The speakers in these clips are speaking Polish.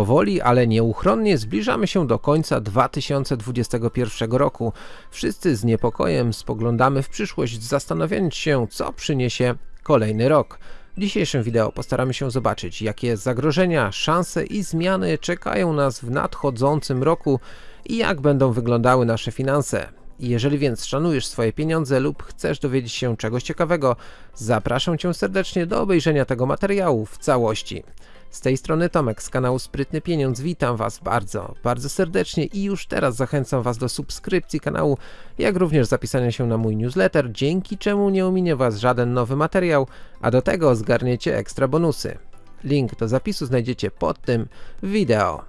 Powoli, ale nieuchronnie zbliżamy się do końca 2021 roku. Wszyscy z niepokojem spoglądamy w przyszłość, zastanawiając się, co przyniesie kolejny rok. W dzisiejszym wideo postaramy się zobaczyć, jakie zagrożenia, szanse i zmiany czekają nas w nadchodzącym roku i jak będą wyglądały nasze finanse. Jeżeli więc szanujesz swoje pieniądze lub chcesz dowiedzieć się czegoś ciekawego, zapraszam Cię serdecznie do obejrzenia tego materiału w całości. Z tej strony Tomek z kanału Sprytny Pieniądz, witam Was bardzo, bardzo serdecznie i już teraz zachęcam Was do subskrypcji kanału, jak również zapisania się na mój newsletter, dzięki czemu nie ominie Was żaden nowy materiał, a do tego zgarniecie ekstra bonusy. Link do zapisu znajdziecie pod tym wideo.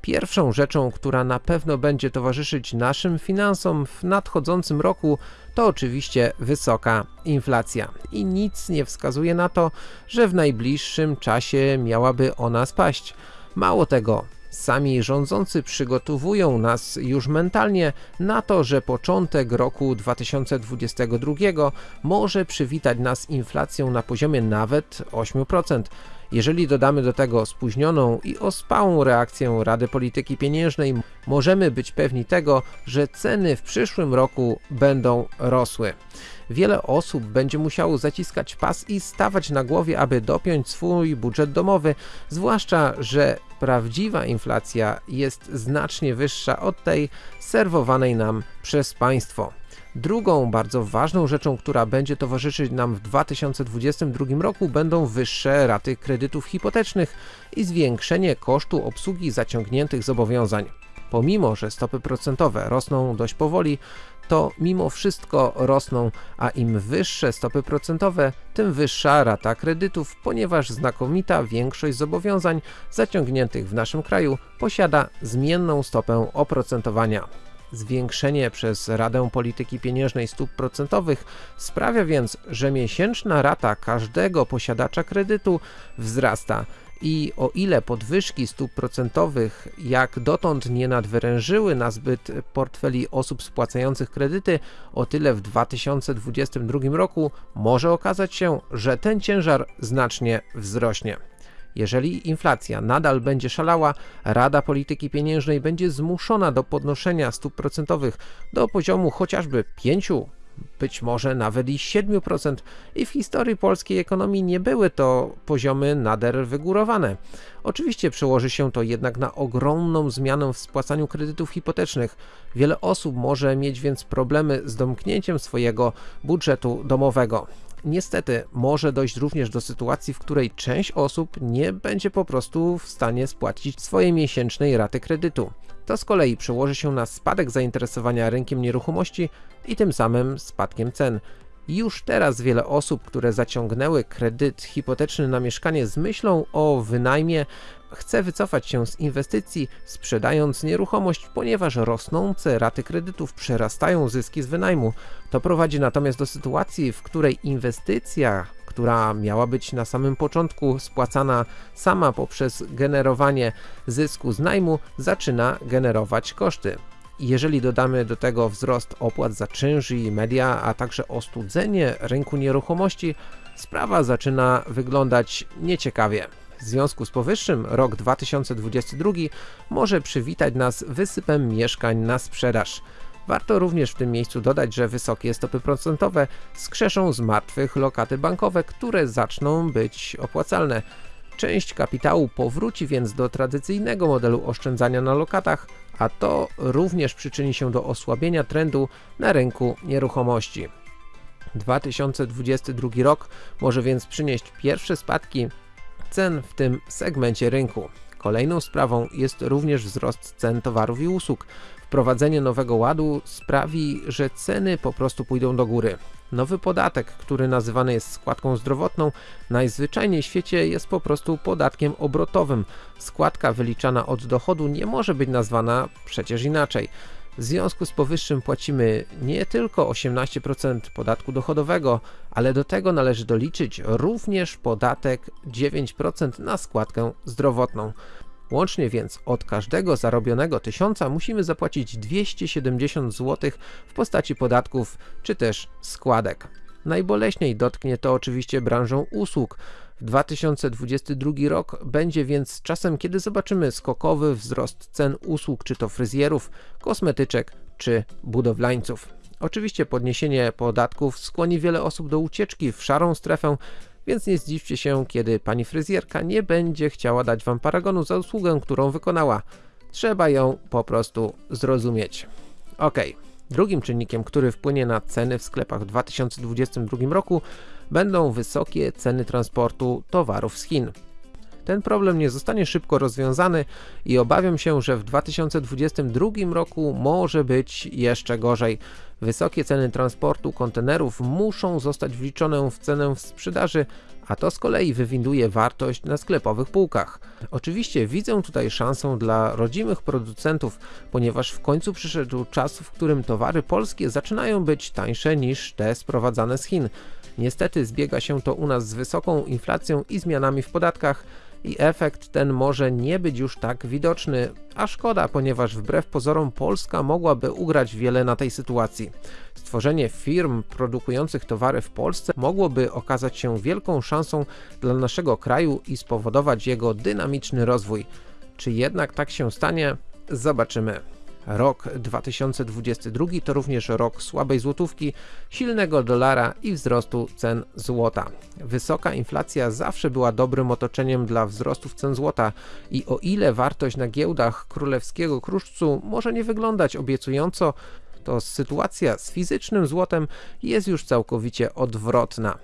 Pierwszą rzeczą, która na pewno będzie towarzyszyć naszym finansom w nadchodzącym roku, to oczywiście wysoka inflacja. I nic nie wskazuje na to, że w najbliższym czasie miałaby ona spaść. Mało tego, Sami rządzący przygotowują nas już mentalnie na to, że początek roku 2022 może przywitać nas inflacją na poziomie nawet 8%. Jeżeli dodamy do tego spóźnioną i ospałą reakcję Rady Polityki Pieniężnej, możemy być pewni tego, że ceny w przyszłym roku będą rosły. Wiele osób będzie musiało zaciskać pas i stawać na głowie, aby dopiąć swój budżet domowy, zwłaszcza, że prawdziwa inflacja jest znacznie wyższa od tej serwowanej nam przez państwo. Drugą bardzo ważną rzeczą, która będzie towarzyszyć nam w 2022 roku będą wyższe raty kredytów hipotecznych i zwiększenie kosztu obsługi zaciągniętych zobowiązań. Pomimo, że stopy procentowe rosną dość powoli, to mimo wszystko rosną, a im wyższe stopy procentowe, tym wyższa rata kredytów, ponieważ znakomita większość zobowiązań zaciągniętych w naszym kraju posiada zmienną stopę oprocentowania. Zwiększenie przez Radę Polityki Pieniężnej stóp procentowych sprawia więc, że miesięczna rata każdego posiadacza kredytu wzrasta i o ile podwyżki stóp procentowych jak dotąd nie nadwyrężyły na zbyt portfeli osób spłacających kredyty, o tyle w 2022 roku może okazać się, że ten ciężar znacznie wzrośnie. Jeżeli inflacja nadal będzie szalała, Rada Polityki Pieniężnej będzie zmuszona do podnoszenia stóp procentowych do poziomu chociażby 5 być może nawet i 7% i w historii polskiej ekonomii nie były to poziomy nader wygórowane. Oczywiście przełoży się to jednak na ogromną zmianę w spłacaniu kredytów hipotecznych. Wiele osób może mieć więc problemy z domknięciem swojego budżetu domowego. Niestety może dojść również do sytuacji, w której część osób nie będzie po prostu w stanie spłacić swojej miesięcznej raty kredytu. To z kolei przełoży się na spadek zainteresowania rynkiem nieruchomości i tym samym spadkiem cen. Już teraz wiele osób, które zaciągnęły kredyt hipoteczny na mieszkanie z myślą o wynajmie, chce wycofać się z inwestycji, sprzedając nieruchomość, ponieważ rosnące raty kredytów przerastają zyski z wynajmu. To prowadzi natomiast do sytuacji, w której inwestycja, która miała być na samym początku spłacana sama poprzez generowanie zysku z najmu, zaczyna generować koszty. Jeżeli dodamy do tego wzrost opłat za czynsz i media, a także ostudzenie rynku nieruchomości, sprawa zaczyna wyglądać nieciekawie. W związku z powyższym rok 2022 może przywitać nas wysypem mieszkań na sprzedaż. Warto również w tym miejscu dodać, że wysokie stopy procentowe skrzeszą z martwych lokaty bankowe, które zaczną być opłacalne. Część kapitału powróci więc do tradycyjnego modelu oszczędzania na lokatach, a to również przyczyni się do osłabienia trendu na rynku nieruchomości. 2022 rok może więc przynieść pierwsze spadki cen w tym segmencie rynku. Kolejną sprawą jest również wzrost cen towarów i usług. Wprowadzenie nowego ładu sprawi, że ceny po prostu pójdą do góry. Nowy podatek, który nazywany jest składką zdrowotną, najzwyczajniej w świecie jest po prostu podatkiem obrotowym. Składka wyliczana od dochodu nie może być nazwana przecież inaczej. W związku z powyższym płacimy nie tylko 18% podatku dochodowego, ale do tego należy doliczyć również podatek 9% na składkę zdrowotną. Łącznie więc od każdego zarobionego tysiąca musimy zapłacić 270 zł w postaci podatków czy też składek. Najboleśniej dotknie to oczywiście branżę usług. 2022 rok będzie więc czasem, kiedy zobaczymy skokowy wzrost cen usług, czy to fryzjerów, kosmetyczek, czy budowlańców. Oczywiście podniesienie podatków skłoni wiele osób do ucieczki w szarą strefę, więc nie zdziwcie się, kiedy pani fryzjerka nie będzie chciała dać wam paragonu za usługę, którą wykonała. Trzeba ją po prostu zrozumieć. Ok, drugim czynnikiem, który wpłynie na ceny w sklepach w 2022 roku będą wysokie ceny transportu towarów z Chin. Ten problem nie zostanie szybko rozwiązany i obawiam się, że w 2022 roku może być jeszcze gorzej. Wysokie ceny transportu kontenerów muszą zostać wliczone w cenę sprzedaży, a to z kolei wywinduje wartość na sklepowych półkach. Oczywiście widzę tutaj szansę dla rodzimych producentów, ponieważ w końcu przyszedł czas, w którym towary polskie zaczynają być tańsze niż te sprowadzane z Chin. Niestety zbiega się to u nas z wysoką inflacją i zmianami w podatkach, i efekt ten może nie być już tak widoczny, a szkoda, ponieważ wbrew pozorom Polska mogłaby ugrać wiele na tej sytuacji. Stworzenie firm produkujących towary w Polsce mogłoby okazać się wielką szansą dla naszego kraju i spowodować jego dynamiczny rozwój. Czy jednak tak się stanie? Zobaczymy. Rok 2022 to również rok słabej złotówki, silnego dolara i wzrostu cen złota. Wysoka inflacja zawsze była dobrym otoczeniem dla wzrostów cen złota i o ile wartość na giełdach królewskiego kruszcu może nie wyglądać obiecująco, to sytuacja z fizycznym złotem jest już całkowicie odwrotna.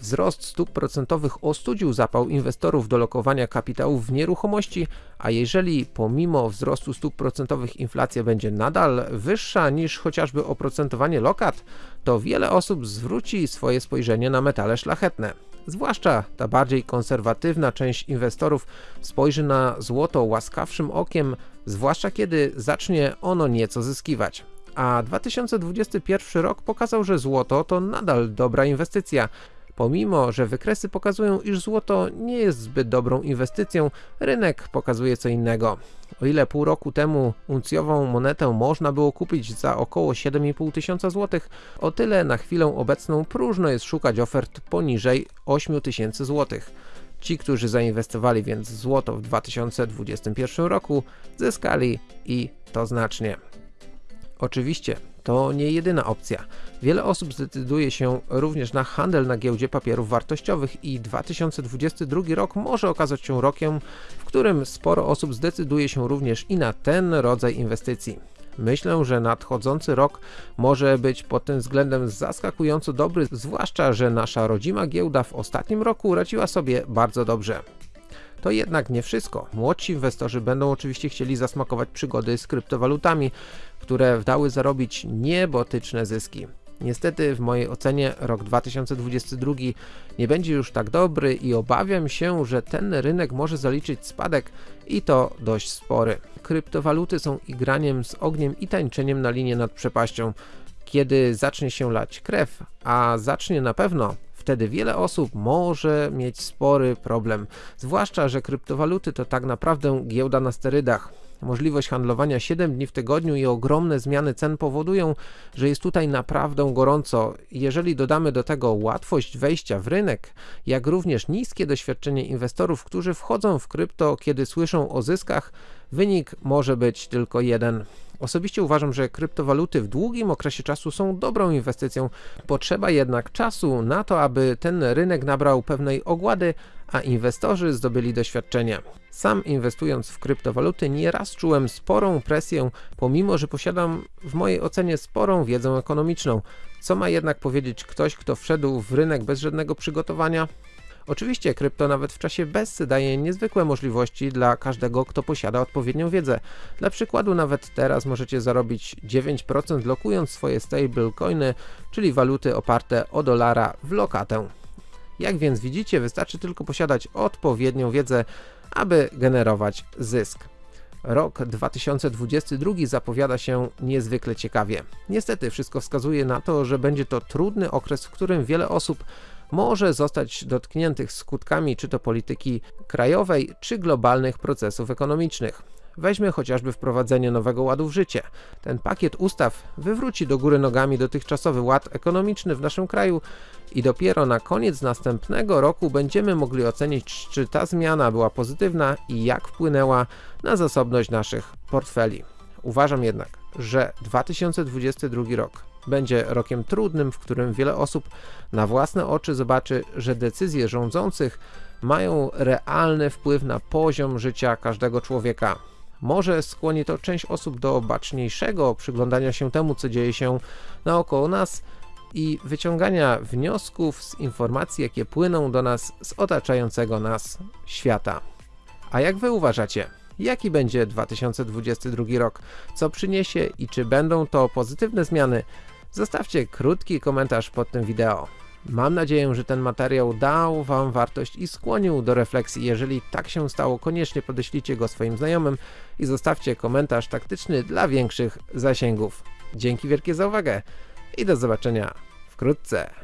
Wzrost stóp procentowych ostudził zapał inwestorów do lokowania kapitałów w nieruchomości, a jeżeli pomimo wzrostu stóp procentowych inflacja będzie nadal wyższa niż chociażby oprocentowanie lokat, to wiele osób zwróci swoje spojrzenie na metale szlachetne. Zwłaszcza ta bardziej konserwatywna część inwestorów spojrzy na złoto łaskawszym okiem, zwłaszcza kiedy zacznie ono nieco zyskiwać. A 2021 rok pokazał, że złoto to nadal dobra inwestycja. Pomimo, że wykresy pokazują, iż złoto nie jest zbyt dobrą inwestycją, rynek pokazuje co innego. O ile pół roku temu uncjową monetę można było kupić za około 7,5 tysiąca złotych, o tyle na chwilę obecną próżno jest szukać ofert poniżej 8 tysięcy złotych. Ci, którzy zainwestowali więc w złoto w 2021 roku, zyskali i to znacznie. Oczywiście, to nie jedyna opcja. Wiele osób zdecyduje się również na handel na giełdzie papierów wartościowych i 2022 rok może okazać się rokiem, w którym sporo osób zdecyduje się również i na ten rodzaj inwestycji. Myślę, że nadchodzący rok może być pod tym względem zaskakująco dobry, zwłaszcza, że nasza rodzima giełda w ostatnim roku radziła sobie bardzo dobrze. To jednak nie wszystko. Młodsi inwestorzy będą oczywiście chcieli zasmakować przygody z kryptowalutami, które dały zarobić niebotyczne zyski. Niestety w mojej ocenie rok 2022 nie będzie już tak dobry i obawiam się, że ten rynek może zaliczyć spadek i to dość spory. Kryptowaluty są igraniem z ogniem i tańczeniem na linię nad przepaścią. Kiedy zacznie się lać krew, a zacznie na pewno, wtedy wiele osób może mieć spory problem. Zwłaszcza, że kryptowaluty to tak naprawdę giełda na sterydach. Możliwość handlowania 7 dni w tygodniu i ogromne zmiany cen powodują, że jest tutaj naprawdę gorąco. Jeżeli dodamy do tego łatwość wejścia w rynek, jak również niskie doświadczenie inwestorów, którzy wchodzą w krypto, kiedy słyszą o zyskach, wynik może być tylko jeden. Osobiście uważam, że kryptowaluty w długim okresie czasu są dobrą inwestycją. Potrzeba jednak czasu na to, aby ten rynek nabrał pewnej ogłady, a inwestorzy zdobyli doświadczenie. Sam inwestując w kryptowaluty nieraz czułem sporą presję, pomimo że posiadam w mojej ocenie sporą wiedzę ekonomiczną. Co ma jednak powiedzieć ktoś, kto wszedł w rynek bez żadnego przygotowania? Oczywiście krypto nawet w czasie BESY daje niezwykłe możliwości dla każdego, kto posiada odpowiednią wiedzę. Dla przykładu nawet teraz możecie zarobić 9% lokując swoje stablecoiny, czyli waluty oparte o dolara w lokatę. Jak więc widzicie, wystarczy tylko posiadać odpowiednią wiedzę, aby generować zysk. Rok 2022 zapowiada się niezwykle ciekawie. Niestety wszystko wskazuje na to, że będzie to trudny okres, w którym wiele osób może zostać dotkniętych skutkami czy to polityki krajowej, czy globalnych procesów ekonomicznych. Weźmy chociażby wprowadzenie nowego ładu w życie. Ten pakiet ustaw wywróci do góry nogami dotychczasowy ład ekonomiczny w naszym kraju i dopiero na koniec następnego roku będziemy mogli ocenić, czy ta zmiana była pozytywna i jak wpłynęła na zasobność naszych portfeli. Uważam jednak, że 2022 rok będzie rokiem trudnym, w którym wiele osób na własne oczy zobaczy, że decyzje rządzących mają realny wpływ na poziom życia każdego człowieka. Może skłoni to część osób do baczniejszego przyglądania się temu, co dzieje się naokoło nas i wyciągania wniosków z informacji, jakie płyną do nas z otaczającego nas świata. A jak wy uważacie? Jaki będzie 2022 rok? Co przyniesie i czy będą to pozytywne zmiany? Zostawcie krótki komentarz pod tym wideo. Mam nadzieję, że ten materiał dał Wam wartość i skłonił do refleksji. Jeżeli tak się stało, koniecznie podeślijcie go swoim znajomym i zostawcie komentarz taktyczny dla większych zasięgów. Dzięki wielkie za uwagę i do zobaczenia wkrótce.